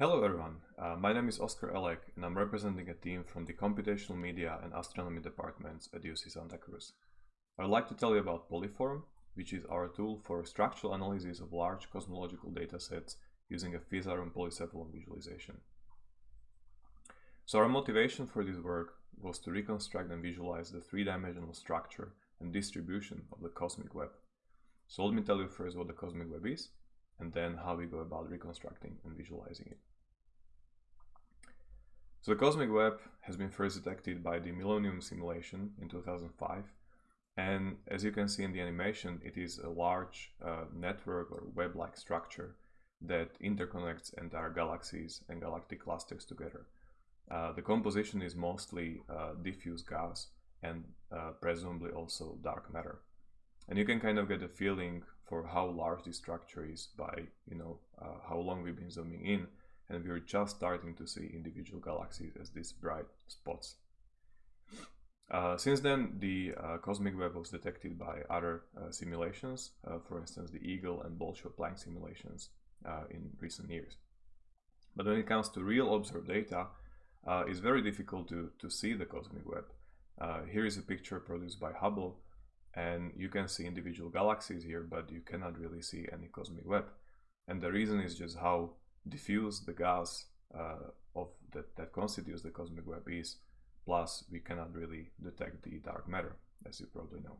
Hello everyone, uh, my name is Oscar Elek and I'm representing a team from the Computational Media and Astronomy departments at UC Santa Cruz. I'd like to tell you about Polyphorm, which is our tool for structural analysis of large cosmological datasets using a Physarum polycephalum visualization. So our motivation for this work was to reconstruct and visualize the three-dimensional structure and distribution of the cosmic web. So let me tell you first what the cosmic web is, and then how we go about reconstructing and visualizing it. So the cosmic web has been first detected by the Millennium simulation in 2005 and as you can see in the animation it is a large uh, network or web-like structure that interconnects entire galaxies and galactic clusters together. Uh, the composition is mostly uh, diffuse gas and uh, presumably also dark matter. And you can kind of get a feeling for how large this structure is by, you know, uh, how long we've been zooming in and we're just starting to see individual galaxies as these bright spots. Uh, since then, the uh, cosmic web was detected by other uh, simulations, uh, for instance, the Eagle and Bolshoi-Planck simulations uh, in recent years. But when it comes to real observed data, uh, it's very difficult to, to see the cosmic web. here is a picture produced by Hubble, and you can see individual galaxies here, but you cannot really see any cosmic web. And the reason is just how diffuse the gas uh, of that, that constitutes the cosmic web is, plus we cannot really detect the dark matter, as you probably know.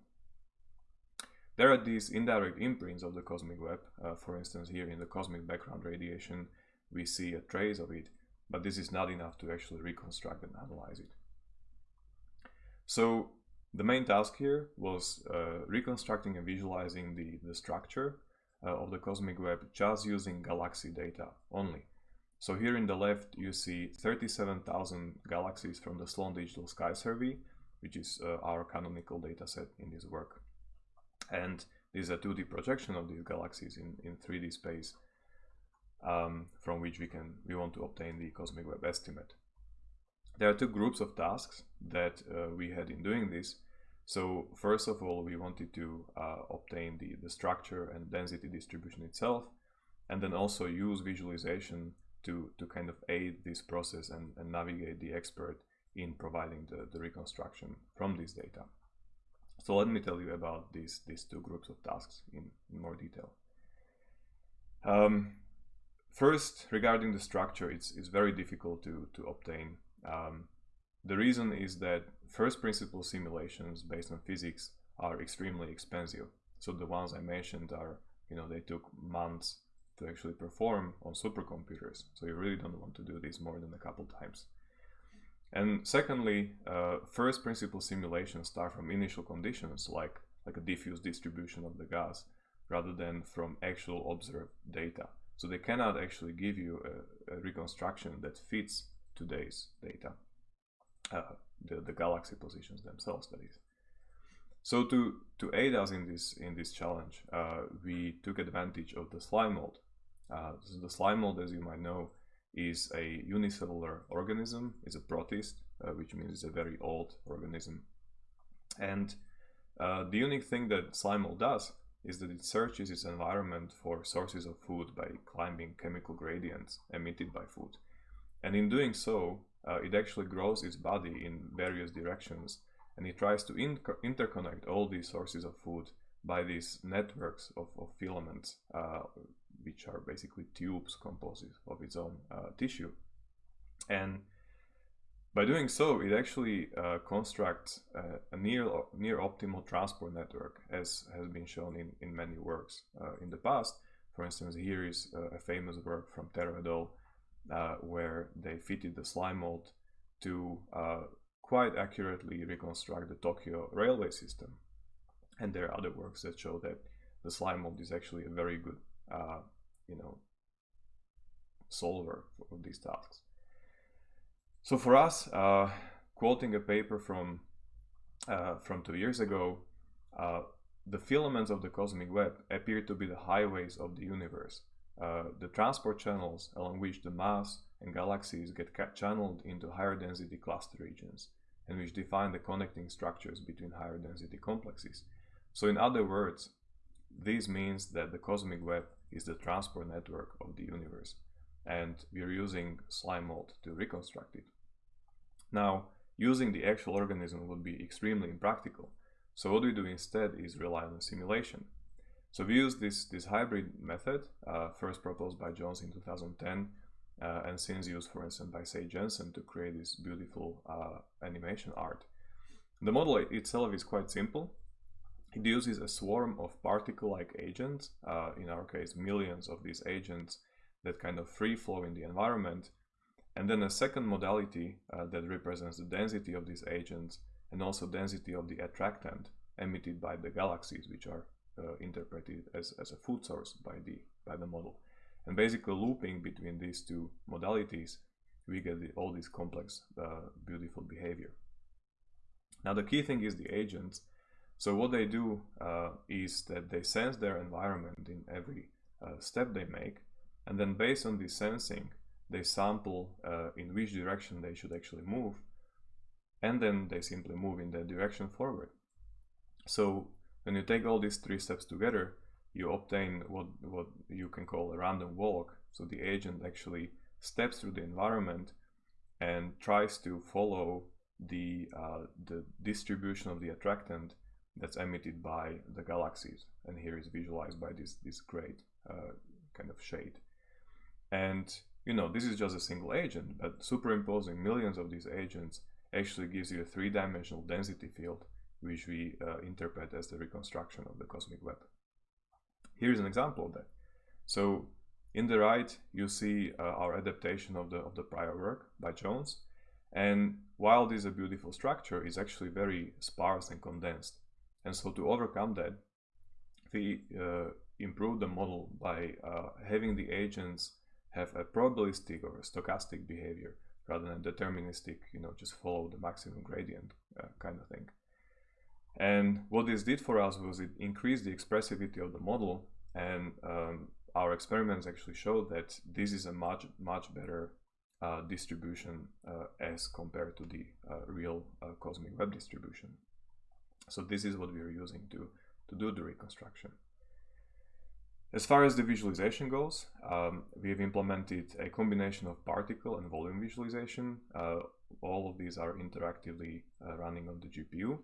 There are these indirect imprints of the cosmic web. Uh, for instance, here in the cosmic background radiation, we see a trace of it, but this is not enough to actually reconstruct and analyze it. So the main task here was uh, reconstructing and visualizing the, the structure of the cosmic web just using galaxy data only. So here in the left you see 37,000 galaxies from the Sloan Digital Sky Survey, which is uh, our canonical dataset in this work. And this is a 2D projection of these galaxies in, in 3D space um, from which we can we want to obtain the cosmic web estimate. There are two groups of tasks that uh, we had in doing this. So first of all, we wanted to uh, obtain the, the structure and density distribution itself, and then also use visualization to, to kind of aid this process and, and navigate the expert in providing the, the reconstruction from this data. So let me tell you about these, these two groups of tasks in, in more detail. Um, first, regarding the structure, it's, it's very difficult to, to obtain. Um, the reason is that first principle simulations based on physics are extremely expensive. So the ones I mentioned are, you know, they took months to actually perform on supercomputers. So you really don't want to do this more than a couple times. And secondly, uh, first principle simulations start from initial conditions like, like a diffuse distribution of the gas rather than from actual observed data. So they cannot actually give you a, a reconstruction that fits today's data uh, the, the galaxy positions themselves, that is. So to, to aid us in this, in this challenge, uh, we took advantage of the slime mold. Uh, the slime mold, as you might know, is a unicellular organism, is a protist, uh, which means it's a very old organism. And uh, the unique thing that slime mold does is that it searches its environment for sources of food by climbing chemical gradients emitted by food. And in doing so, uh, it actually grows its body in various directions and it tries to interconnect all these sources of food by these networks of, of filaments, uh, which are basically tubes composed of its own uh, tissue. And by doing so, it actually uh, constructs a near, near optimal transport network, as has been shown in, in many works uh, in the past. For instance, here is a famous work from Tero et al uh, where they fitted the slime mold to uh, quite accurately reconstruct the Tokyo railway system. And there are other works that show that the slime mold is actually a very good, uh, you know, solver of these tasks. So for us, uh, quoting a paper from uh, from two years ago, the filaments of the cosmic web appear to be the highways of the universe uh, the transport channels along which the mass and galaxies get channeled into higher density cluster regions and which define the connecting structures between higher density complexes. So in other words, this means that the cosmic web is the transport network of the universe. and we're using slime mold to reconstruct it. Now, using the actual organism would be extremely impractical. So what we do instead is rely on simulation. So we use this, this hybrid method, uh, first proposed by Jones in 2010, uh, and since used, for instance, by Sage Jenson to create this beautiful uh, animation art. The model itself is quite simple. It uses a swarm of particle-like agents, uh, in our case millions of these agents that kind of free flow in the environment, and then a second modality uh, that represents the density of these agents and also density of the attractant emitted by the galaxies, which are uh, interpreted as, as a food source by the, by the model. And basically looping between these two modalities, we get the, all this complex, uh, beautiful behavior. Now the key thing is the agents. So what they do uh, is that they sense their environment in every uh, step they make, and then based on this sensing, they sample uh, in which direction they should actually move, and then they simply move in that direction forward. So when you take all these three steps together, you obtain what, what you can call a random walk. So the agent actually steps through the environment and tries to follow the, uh, the distribution of the attractant that's emitted by the galaxies. And here is visualized by this, this great uh, kind of shade. And you know, this is just a single agent, but superimposing millions of these agents actually gives you a three-dimensional density field, which we uh, interpret as the reconstruction of the cosmic web. Here's an example of that. So in the right, you see uh, our adaptation of the, of the prior work by Jones. And while this is a beautiful structure, it's actually very sparse and condensed. And so to overcome that, we uh, improved the model by uh, having the agents have a probabilistic or a stochastic behavior rather than deterministic, you know, just follow the maximum gradient uh, kind of thing. And what this did for us was it increased the expressivity of the model and um, our experiments actually showed that this is a much, much better uh, distribution uh, as compared to the uh, real uh, cosmic web distribution. So this is what we are using to, to do the reconstruction. As far as the visualization goes, um, we've implemented a combination of particle and volume visualization. Uh, all of these are interactively uh, running on the GPU.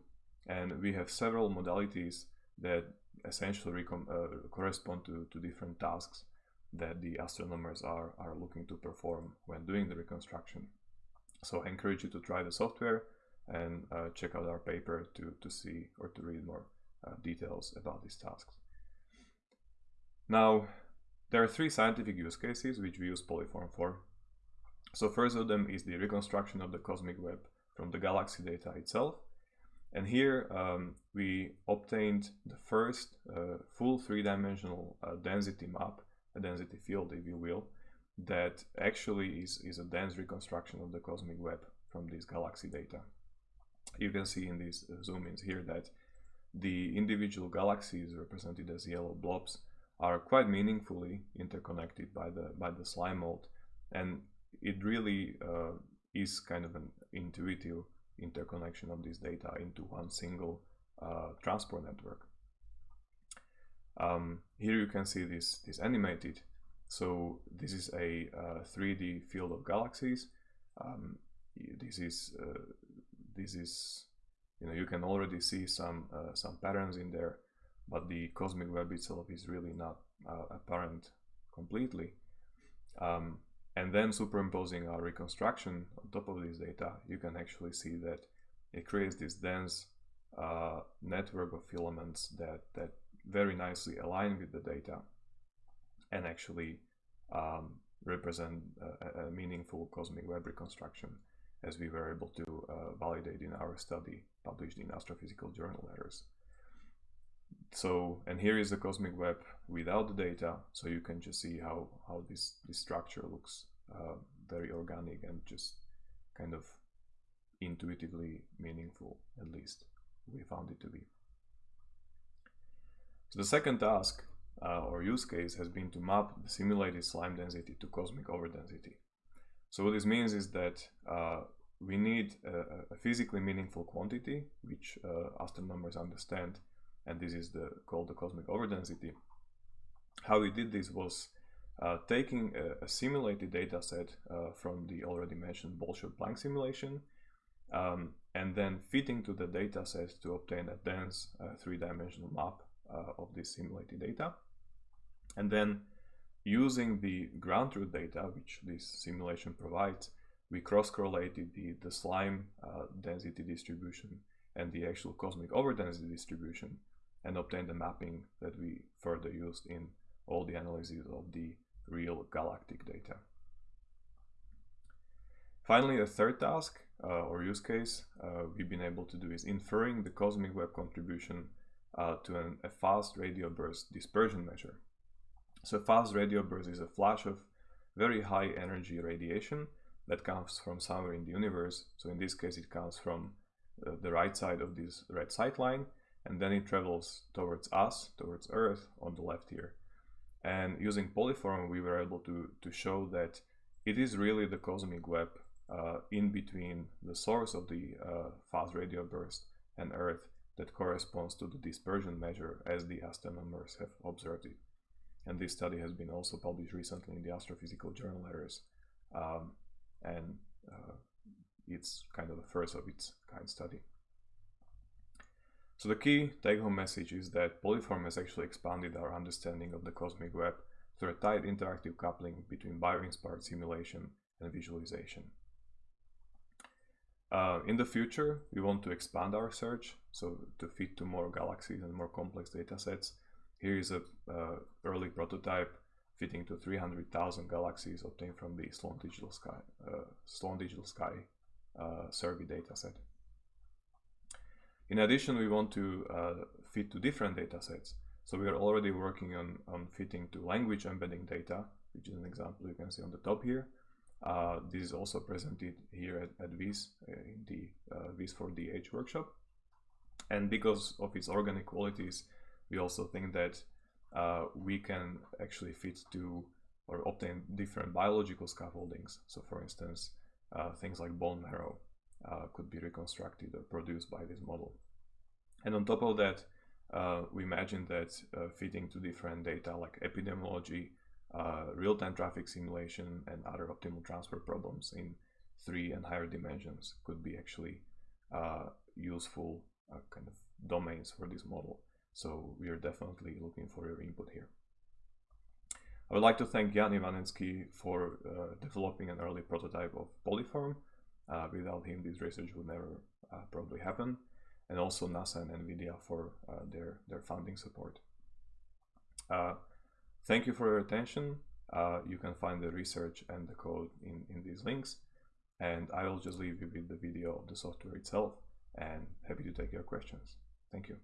And we have several modalities that essentially uh, correspond to, to different tasks that the astronomers are, are looking to perform when doing the reconstruction. So I encourage you to try the software and uh, check out our paper to, to see or to read more uh, details about these tasks. Now, there are three scientific use cases which we use Polyphorm for. So first of them is the reconstruction of the cosmic web from the galaxy data itself. And here um, we obtained the first uh, full three-dimensional uh, density map, a density field if you will, that actually is, is a dense reconstruction of the cosmic web from this galaxy data. You can see in these uh, zoom-ins here that the individual galaxies represented as yellow blobs are quite meaningfully interconnected by the by the slime mold and it really uh, is kind of an intuitive interconnection of this data into one single uh, transport network. Um, here you can see this, this animated. So this is a uh, 3D field of galaxies. Um, this is uh, this is you know you can already see some uh, some patterns in there but the cosmic web itself is really not uh, apparent completely. Um, and then superimposing our reconstruction on top of this data, you can actually see that it creates this dense uh, network of filaments that, that very nicely align with the data and actually um, represent a, a, meaningful cosmic web reconstruction as we were able to uh, validate in our study published in Astrophysical Journal Letters. So, and here is the cosmic web without the data, so you can just see how, how this, this structure looks uh, very organic and just kind of intuitively meaningful, at least we found it to be. So the second task uh, or use case has been to map the simulated slime density to cosmic overdensity. So what this means is that uh, we need a, a, physically meaningful quantity, which uh, astronomers understand and this is the called the cosmic overdensity. How we did this was uh, taking a, a, simulated data set uh, from the already mentioned Bolshoi-Planck simulation um, and then fitting to the data set to obtain a dense uh, three-dimensional map uh, of this simulated data. And then using the ground truth data, which this simulation provides, we cross-correlated the, the slime uh, density distribution and the actual cosmic overdensity distribution and obtained a mapping that we further used in all the analyses of the real galactic data. Finally, a third task uh, or use case uh, we've been able to do is inferring the cosmic web contribution uh, to an, a fast radio burst dispersion measure. So fast radio burst is a flash of very high energy radiation that comes from somewhere in the universe. So in this case, it comes from uh, the right side of this red sight line, and then it travels towards us, towards Earth on the left here. And using Polyphorm, we were able to, to show that it is really the cosmic web uh, in between the source of the uh, fast radio burst and Earth that corresponds to the dispersion measure as the astronomers have observed it. And this study has been also published recently in the Astrophysical Journal Letters. Um, and uh, it's kind of the first of its kind study. So the key take-home message is that Polyphorm has actually expanded our understanding of the cosmic web through a tight interactive coupling between bio-inspired simulation and visualization. Uh, in the future, we want to expand our search, so to fit to more galaxies and more complex data sets. Here is a uh, early prototype fitting to 300,000 galaxies obtained from the Sloan Digital Sky, uh, Sloan Digital Sky uh, survey dataset. In addition, we want to uh, fit to different datasets. So we are already working on, on fitting to language embedding data, which is an example you can see on the top here. Uh, this is also presented here at, at VIS uh, in the uh, VIS for DH workshop. And because of its organic qualities, we also think that uh, we can actually fit to or obtain different biological scaffoldings. So for instance, uh, things like bone marrow uh, could be reconstructed or produced by this model. And on top of that, uh, we imagine that uh, fitting to different data like epidemiology, uh, real-time traffic simulation, and other optimal transfer problems in three and higher dimensions could be actually useful kind of domains for this model. So we are definitely looking for your input here. I would like to thank Jan Ivanecký for uh, developing an early prototype of Polyphorm. Uh, without him, this research would never uh, probably happen. And also NASA and NVIDIA for uh, their, their funding support. Uh, thank you for your attention. Uh, you can find the research and the code in, in these links. And I will just leave you with the video of the software itself and happy to take your questions. Thank you.